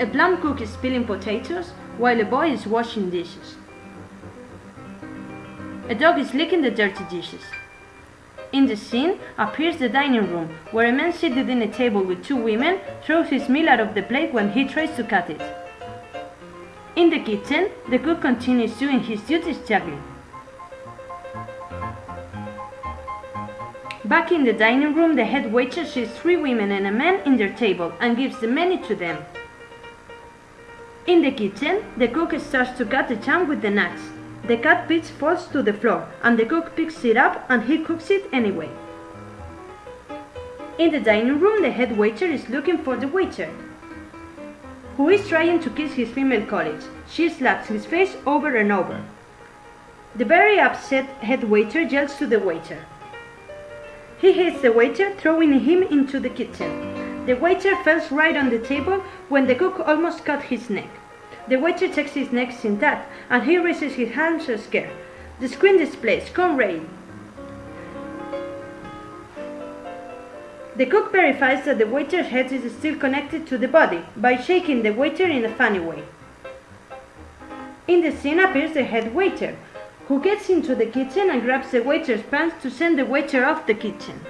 A blonde cook is peeling potatoes while a boy is washing dishes. A dog is licking the dirty dishes. In the scene appears the dining room, where a man seated in a table with two women throws his meal out of the plate when he tries to cut it. In the kitchen, the cook continues doing his duties juggling. Back in the dining room, the head waiter sees three women and a man in their table and gives the menu to them. In the kitchen, the cook starts to cut the ham with the knives. The cut piece falls to the floor and the cook picks it up and he cooks it anyway. In the dining room, the head waiter is looking for the waiter, who is trying to kiss his female colleague. She slaps his face over and over. The very upset head waiter yells to the waiter. He hits the waiter, throwing him into the kitchen. The waiter falls right on the table when the cook almost cut his neck. The waiter checks his neck intact and he raises his hands scared. The screen displays Come rain. The cook verifies that the waiter's head is still connected to the body by shaking the waiter in a funny way. In the scene appears the head waiter, who gets into the kitchen and grabs the waiter's pants to send the waiter off the kitchen.